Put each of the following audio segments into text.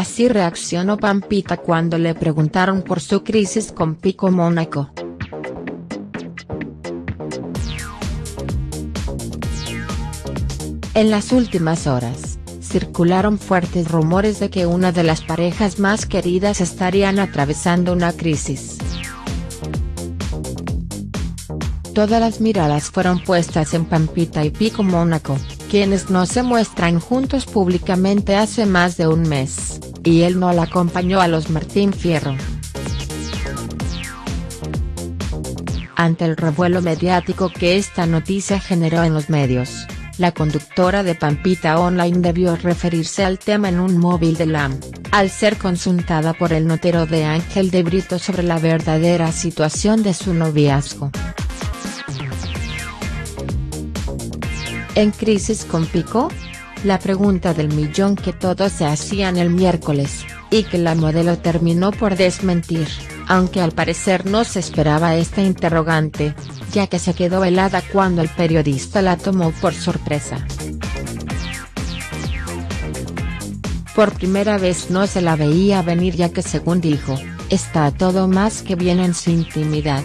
Así reaccionó Pampita cuando le preguntaron por su crisis con Pico Mónaco. En las últimas horas, circularon fuertes rumores de que una de las parejas más queridas estarían atravesando una crisis. Todas las miradas fueron puestas en Pampita y Pico Mónaco, quienes no se muestran juntos públicamente hace más de un mes, y él no la acompañó a los Martín Fierro. Ante el revuelo mediático que esta noticia generó en los medios, la conductora de Pampita Online debió referirse al tema en un móvil de LAM, al ser consultada por el notero de Ángel de Brito sobre la verdadera situación de su noviazgo. ¿En crisis con Pico? La pregunta del millón que todos se hacían el miércoles, y que la modelo terminó por desmentir, aunque al parecer no se esperaba esta interrogante, ya que se quedó helada cuando el periodista la tomó por sorpresa. Por primera vez no se la veía venir ya que según dijo, está todo más que bien en su intimidad.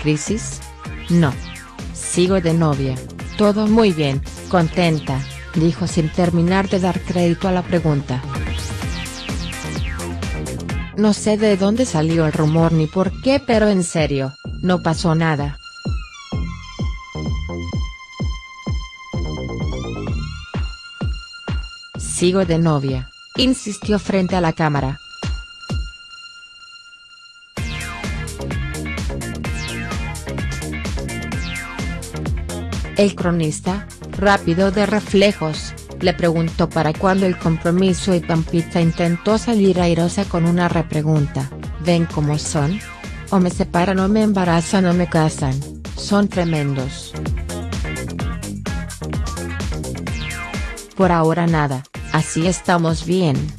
¿Crisis? No. Sigo de novia, todo muy bien, contenta, dijo sin terminar de dar crédito a la pregunta. No sé de dónde salió el rumor ni por qué pero en serio, no pasó nada. Sigo de novia, insistió frente a la cámara. El cronista, rápido de reflejos, le preguntó para cuándo el compromiso y Pampita intentó salir airosa con una repregunta, ¿ven cómo son? O me separan o me embarazan o me casan, son tremendos. Por ahora nada, así estamos bien.